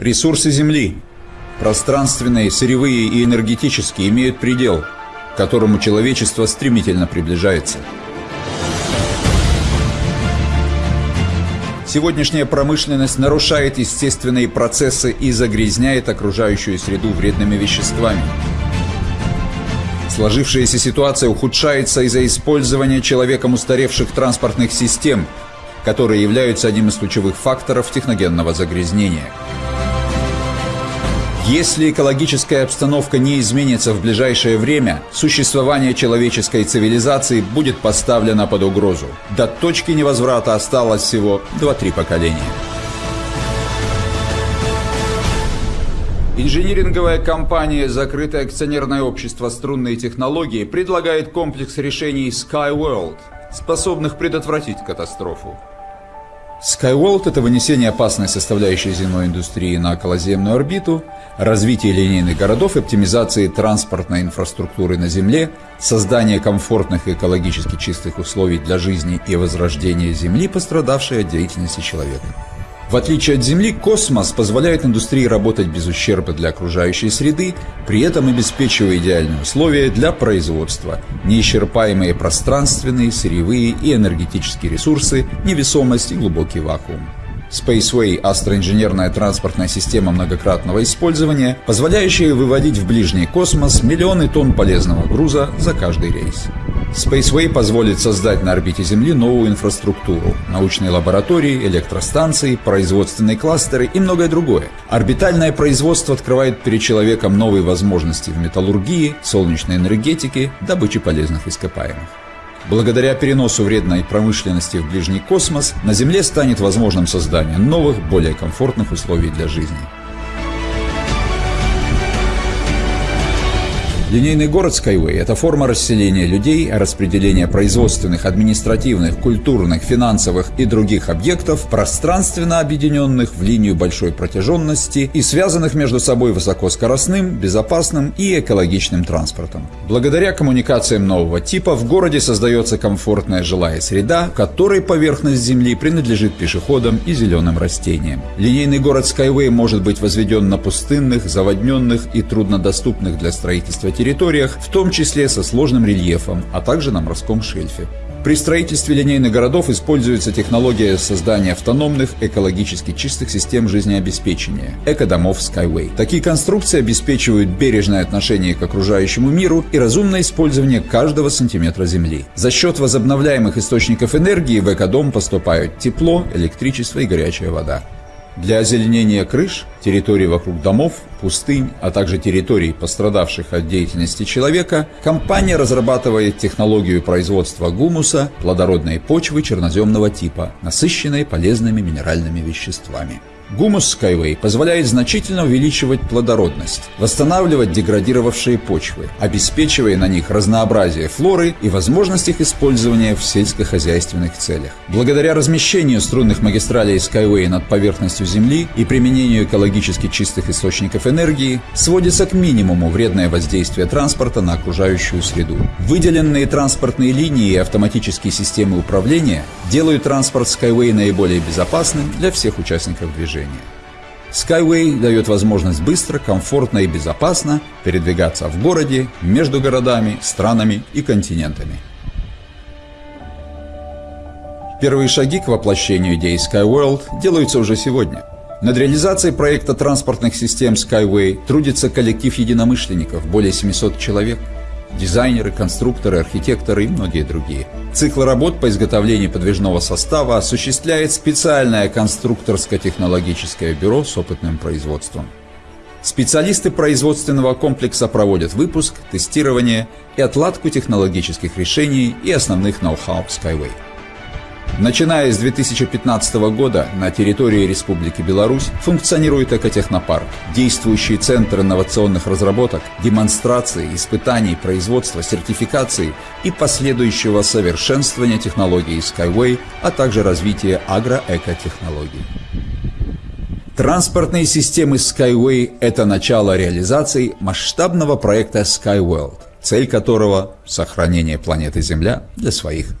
Ресурсы Земли, пространственные, сырьевые и энергетические, имеют предел, к которому человечество стремительно приближается. Сегодняшняя промышленность нарушает естественные процессы и загрязняет окружающую среду вредными веществами. Сложившаяся ситуация ухудшается из-за использования человеком устаревших транспортных систем, которые являются одним из ключевых факторов техногенного загрязнения – если экологическая обстановка не изменится в ближайшее время, существование человеческой цивилизации будет поставлено под угрозу. До точки невозврата осталось всего 2-3 поколения. Инжиниринговая компания «Закрытое акционерное общество струнные технологии» предлагает комплекс решений SkyWorld, способных предотвратить катастрофу. Skyworld – это вынесение опасной составляющей земной индустрии на околоземную орбиту, развитие линейных городов и оптимизации транспортной инфраструктуры на Земле, создание комфортных и экологически чистых условий для жизни и возрождения Земли, пострадавшей от деятельности человека. В отличие от Земли, космос позволяет индустрии работать без ущерба для окружающей среды, при этом обеспечивая идеальные условия для производства, неисчерпаемые пространственные, сырьевые и энергетические ресурсы, невесомость и глубокий вакуум. Spaceway – астроинженерная транспортная система многократного использования, позволяющая выводить в ближний космос миллионы тонн полезного груза за каждый рейс. Spaceway позволит создать на орбите Земли новую инфраструктуру – научные лаборатории, электростанции, производственные кластеры и многое другое. Орбитальное производство открывает перед человеком новые возможности в металлургии, солнечной энергетике, добыче полезных ископаемых. Благодаря переносу вредной промышленности в ближний космос на Земле станет возможным создание новых, более комфортных условий для жизни. Линейный город Skyway – это форма расселения людей, распределения производственных, административных, культурных, финансовых и других объектов, пространственно объединенных в линию большой протяженности и связанных между собой высокоскоростным, безопасным и экологичным транспортом. Благодаря коммуникациям нового типа в городе создается комфортная жилая среда, в которой поверхность Земли принадлежит пешеходам и зеленым растениям. Линейный город Skyway может быть возведен на пустынных, заводненных и труднодоступных для строительства территориях, в том числе со сложным рельефом, а также на морском шельфе. При строительстве линейных городов используется технология создания автономных, экологически чистых систем жизнеобеспечения – экодомов Skyway. Такие конструкции обеспечивают бережное отношение к окружающему миру и разумное использование каждого сантиметра земли. За счет возобновляемых источников энергии в экодом поступают тепло, электричество и горячая вода. Для озеленения крыш, территорий вокруг домов, пустынь, а также территорий, пострадавших от деятельности человека, компания разрабатывает технологию производства гумуса, плодородной почвы черноземного типа, насыщенной полезными минеральными веществами. Гумус Skyway позволяет значительно увеличивать плодородность, восстанавливать деградировавшие почвы, обеспечивая на них разнообразие флоры и возможность их использования в сельскохозяйственных целях. Благодаря размещению струнных магистралей Skyway над поверхностью Земли и применению экологически чистых источников энергии сводится к минимуму вредное воздействие транспорта на окружающую среду. Выделенные транспортные линии и автоматические системы управления делают транспорт Skyway наиболее безопасным для всех участников движения движения. Skyway дает возможность быстро, комфортно и безопасно передвигаться в городе, между городами, странами и континентами. Первые шаги к воплощению идеи SkyWorld делаются уже сегодня. Над реализацией проекта транспортных систем Skyway трудится коллектив единомышленников, более 700 человек – дизайнеры, конструкторы, архитекторы и многие другие. Цикл работ по изготовлению подвижного состава осуществляет специальное конструкторско-технологическое бюро с опытным производством. Специалисты производственного комплекса проводят выпуск, тестирование и отладку технологических решений и основных ноу-хау Skyway. Начиная с 2015 года на территории Республики Беларусь функционирует экотехнопарк, действующий центр инновационных разработок, демонстрации, испытаний, производства, сертификации и последующего совершенствования технологий Skyway, а также развития агроэкотехнологий. Транспортные системы Skyway – это начало реализации масштабного проекта SkyWorld, цель которого – сохранение планеты Земля для своих.